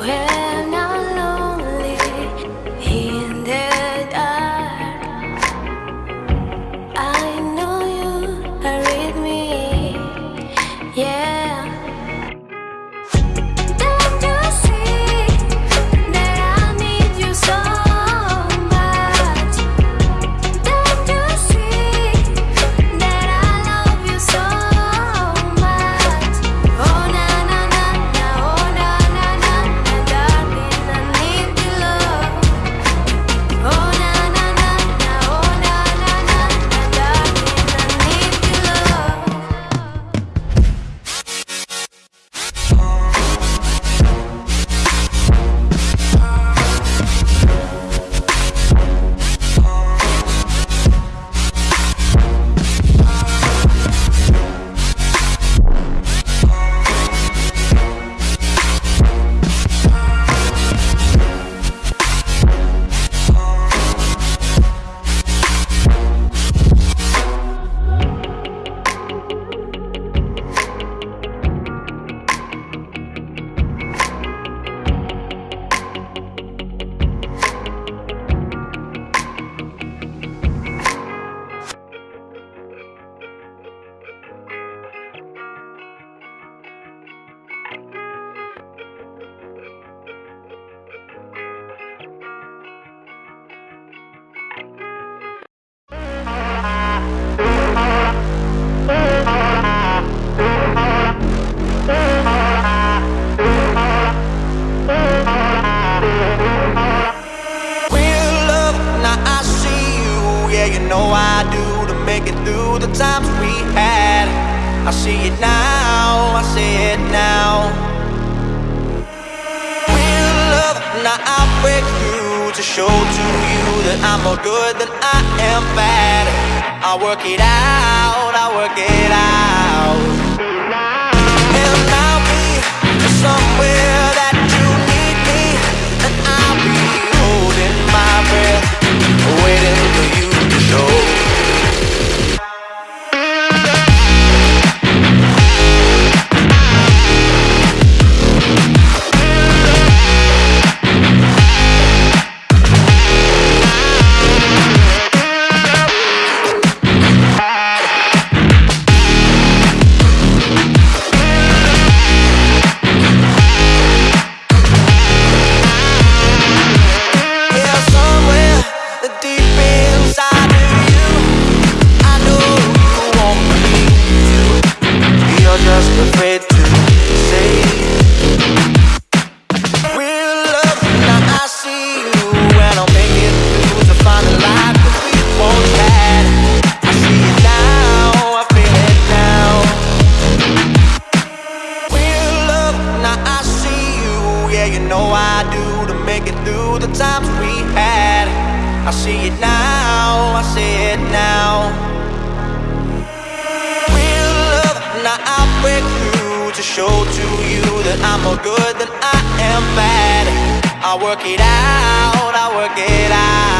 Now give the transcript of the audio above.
where the times we had. I see it now, I see it now. Real love, now I break through to show to you that I'm more good than I am bad. I work it out, I work it out. Yeah, you know I do to make it through the times we had. I see it now, I see it now. Real love, now I break through to show to you that I'm more good than I am bad. I work it out, I work it out.